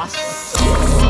啊.